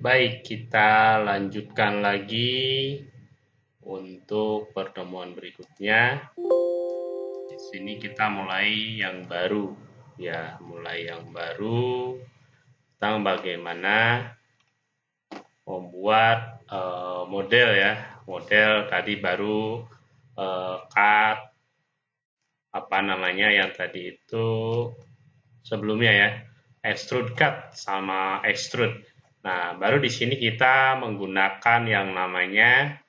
Baik, kita lanjutkan lagi untuk pertemuan berikutnya. Di sini kita mulai yang baru, ya, mulai yang baru. Tentang bagaimana membuat uh, model ya, model tadi baru uh, cut. Apa namanya yang tadi itu sebelumnya ya, extrude cut sama extrude Nah, baru di sini kita menggunakan yang namanya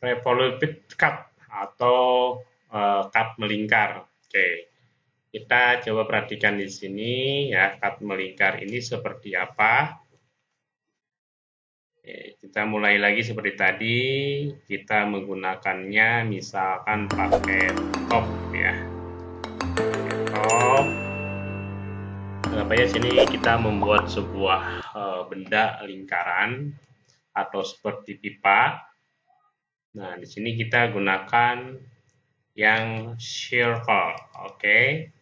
revolute cut atau uh, cut melingkar. Oke. Kita coba perhatikan di sini ya, cut melingkar ini seperti apa. Kita mulai lagi seperti tadi, kita menggunakannya misalkan pakai top ya. Supaya sini kita membuat sebuah uh, benda lingkaran atau seperti pipa. Nah, di sini kita gunakan yang circle, oke? Okay?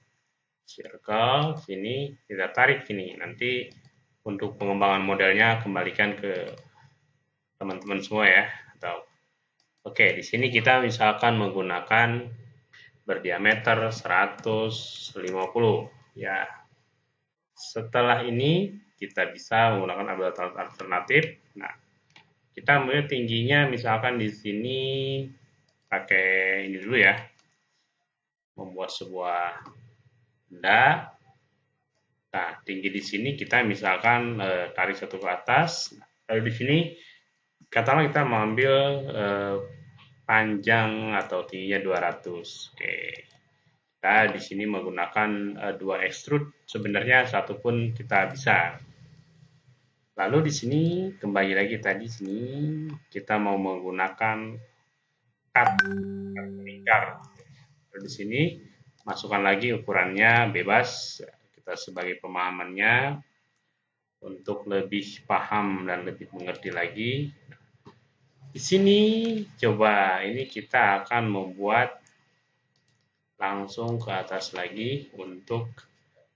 Circle, sini kita tarik sini. Nanti untuk pengembangan modelnya kembalikan ke teman-teman semua ya. Atau oke, okay, di sini kita misalkan menggunakan berdiameter 150 ya setelah ini kita bisa menggunakan alternatif. Nah, kita mulai tingginya misalkan di sini pakai ini dulu ya. Membuat sebuah benda. Nah, tinggi di sini kita misalkan e, tarik satu ke atas. Lalu di sini katakanlah kita mengambil e, panjang atau tingginya 200. Oke kita di sini menggunakan uh, dua extrude. Sebenarnya satu pun kita bisa. Lalu di sini kembali lagi tadi sini kita mau menggunakan cut lingkar di sini masukkan lagi ukurannya bebas. Kita sebagai pemahamannya untuk lebih paham dan lebih mengerti lagi. Di sini coba ini kita akan membuat langsung ke atas lagi untuk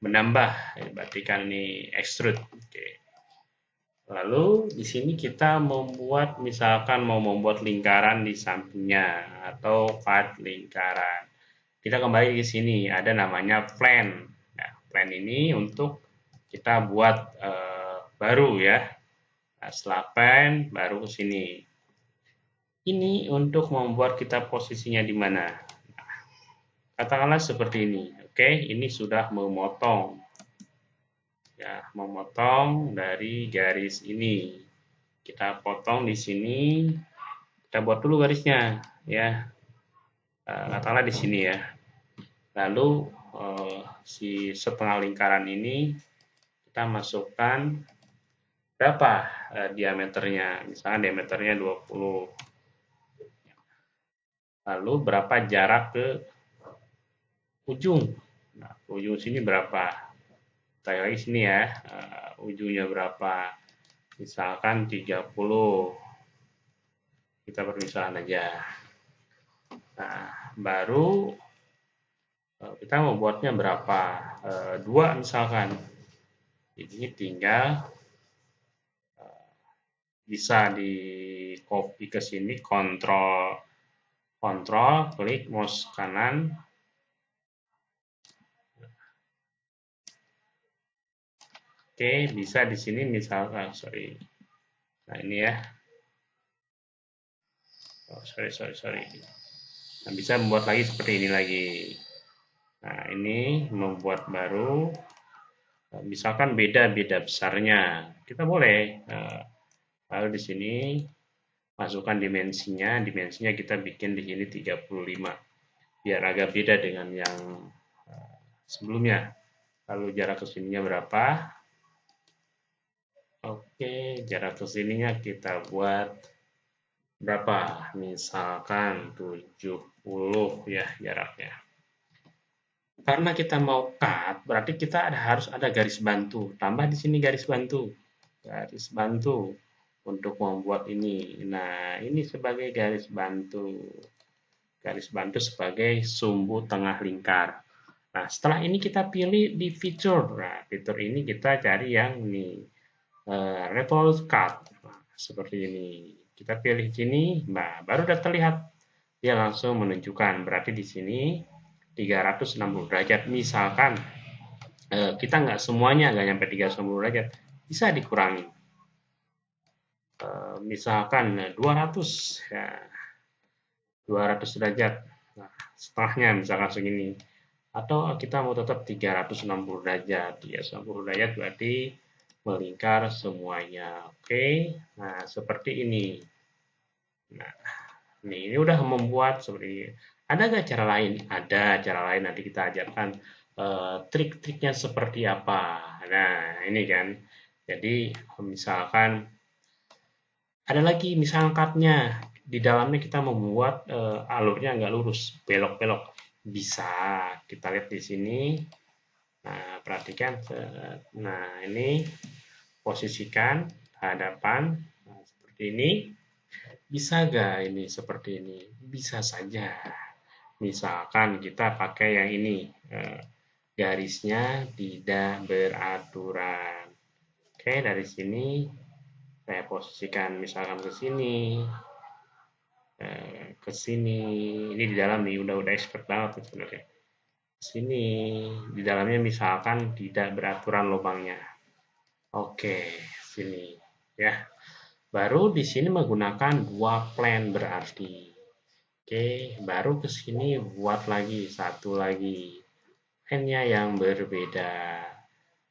menambah berarti kan ini extrude. Oke. Lalu di sini kita membuat misalkan mau membuat lingkaran di sampingnya atau cut lingkaran. Kita kembali ke sini ada namanya plan. Nah, plan ini untuk kita buat uh, baru ya. Nah, setelah plan baru ke sini. Ini untuk membuat kita posisinya di mana Katakanlah seperti ini. Oke, ini sudah memotong. Ya, memotong dari garis ini. Kita potong di sini. Kita buat dulu garisnya, ya. Eh, katakanlah di sini ya. Lalu eh, si setengah lingkaran ini kita masukkan berapa eh, diameternya? Misalnya diameternya 20. Lalu berapa jarak ke ujung. Nah, ujung sini berapa? Saya lagi sini ya, uh, ujungnya berapa? Misalkan 30. Kita permisalan aja. Nah, baru uh, kita membuatnya berapa? Uh, dua misalkan. Ini tinggal bisa di copy ke sini, kontrol kontrol, klik mouse kanan, Oke, bisa di sini misalkan, sorry. Nah, ini ya. Oh, sorry, sorry, sorry. Nah, bisa membuat lagi seperti ini lagi. Nah, ini membuat baru. Nah, misalkan beda-beda besarnya. Kita boleh. Nah, lalu di sini masukkan dimensinya. Dimensinya kita bikin di sini 35. Biar agak beda dengan yang eh, sebelumnya. Lalu jarak ke sininya berapa? Oke, jarak ke sininya kita buat berapa? Misalkan 70 ya jaraknya. Karena kita mau cut, berarti kita ada, harus ada garis bantu. Tambah di sini garis bantu. Garis bantu untuk membuat ini. Nah, ini sebagai garis bantu. Garis bantu sebagai sumbu tengah lingkar. Nah, setelah ini kita pilih di fitur. Nah, fitur ini kita cari yang ini uh, revolve cut. Nah, seperti ini. Kita pilih sini, nah baru udah terlihat dia langsung menunjukkan berarti di sini 360 derajat. Misalkan uh, kita nggak semuanya nggak nyampe 360 derajat, bisa dikurangi. Uh, misalkan 200 ya 200 derajat. Nah, setengahnya misalkan segini atau kita mau tetap 360 derajat 360 derajat berarti melingkar semuanya. Oke nah seperti ini. Nah ini, ini udah membuat seperti ini. Ada nggak cara lain? Ada cara lain nanti kita ajarkan uh, trik-triknya seperti apa. Nah ini kan. Jadi misalkan ada lagi misalnya di dalamnya kita membuat uh, alurnya nggak lurus belok-belok. Bisa kita lihat di sini. Nah perhatikan nah ini posisikan hadapan nah, seperti ini. Bisa gak ini seperti ini? Bisa saja. Misalkan kita pakai yang ini eh, garisnya tidak beraturan. Oke dari sini saya posisikan misalkan ke sini Eh, ke sini. Ini di dalam nih udah udah expert banget sebenarnya. Sini di dalamnya misalkan tidak beraturan lubangnya oke sini. Ya. Baru di sini menggunakan dua plan berarti. Oke baru ke sini buat lagi satu lagi plan-nya yang berbeda.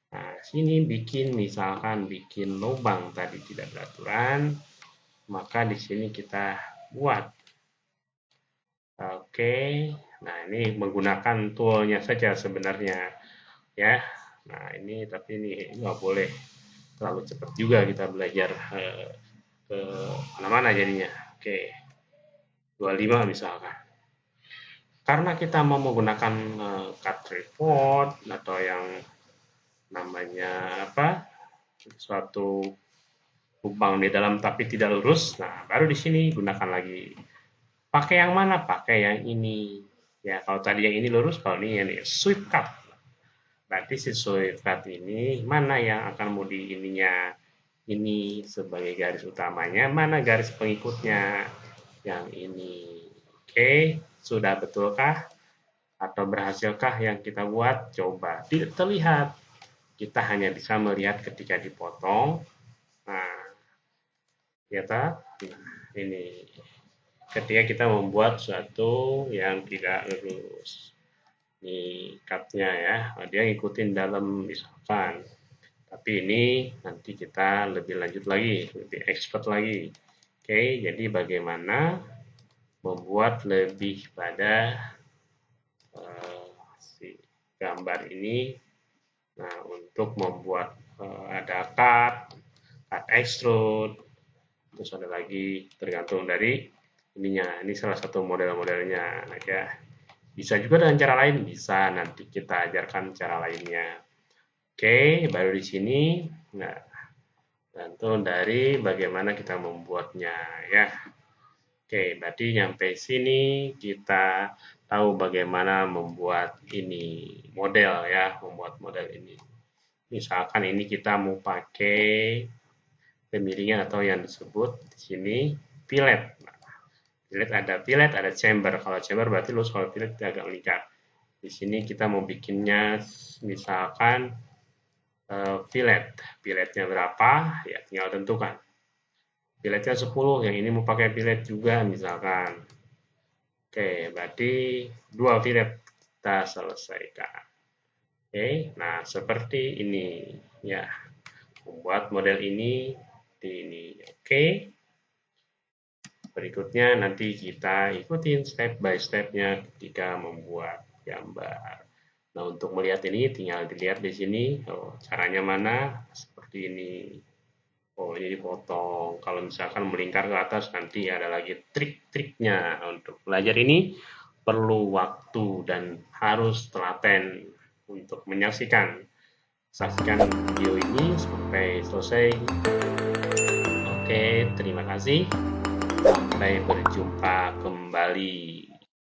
Nah sini bikin misalkan bikin lubang tadi tidak beraturan maka di sini kita buat. Oke, nah ini menggunakan toolnya saja sebenarnya. Ya. Nah ini tapi ini nggak boleh terlalu cepat juga kita belajar eh, ke mana-mana jadinya. Oke, 25 misalkan. Karena kita mau menggunakan eh, cut report atau yang namanya apa suatu lubang di dalam tapi tidak lurus, nah baru di sini gunakan lagi. Pakai yang mana? Pakai yang ini. Ya, kalau tadi yang ini lurus, kalau ini ini sweep cut. Berarti sweep cut ini mana yang akan mau di ininya? Ini sebagai garis utamanya, mana garis pengikutnya? Yang ini. Oke, sudah betulkah? Atau berhasilkah yang kita buat? Coba. Tidak terlihat. Kita hanya bisa melihat ketika dipotong. Nah, ya nah, ini ketika kita membuat suatu yang tidak lurus ini cutnya ya. Dia ngikutin dalam misalkan. Tapi ini nanti kita lebih lanjut lagi lebih expert lagi. Oke jadi bagaimana membuat lebih pada uh, si gambar ini? Nah untuk membuat uh, ada cut cut extrude terus ada lagi tergantung dari ininya. Ini salah satu model-modelnya ya bisa juga dengan cara lain. Bisa nanti kita ajarkan cara lainnya. Oke baru di sini. Nah tergantung dari bagaimana kita membuatnya ya. Oke berarti nyampe sini kita tahu bagaimana membuat ini model ya membuat model ini. Misalkan ini kita mau pakai pemiringan atau yang disebut di sini fillet. Nah, fillet ada fillet, ada chamber. Kalau chamber berarti lurus, kalau fillet agak lingkar. Di sini kita mau bikinnya misalkan uh, fillet. Berapa? Ya tinggal tentukan. Filletnya 10, yang ini mau pakai fillet juga misalkan. Oke, berarti dua fillet kita selesaikan. Oke, nah seperti ini ya. Membuat model ini seperti ini. Oke. Berikutnya nanti kita ikutin step by stepnya ketika membuat gambar. Nah, untuk melihat ini tinggal dilihat di sini. Oh, caranya mana? Seperti ini. Oh, ini dipotong. Kalau misalkan melingkar ke atas, nanti ada lagi trik-triknya. Untuk belajar ini perlu waktu dan harus telaten untuk menyaksikan. Saksikan video ini sampai selesai. Oke, terima kasih. Sampai berjumpa kembali.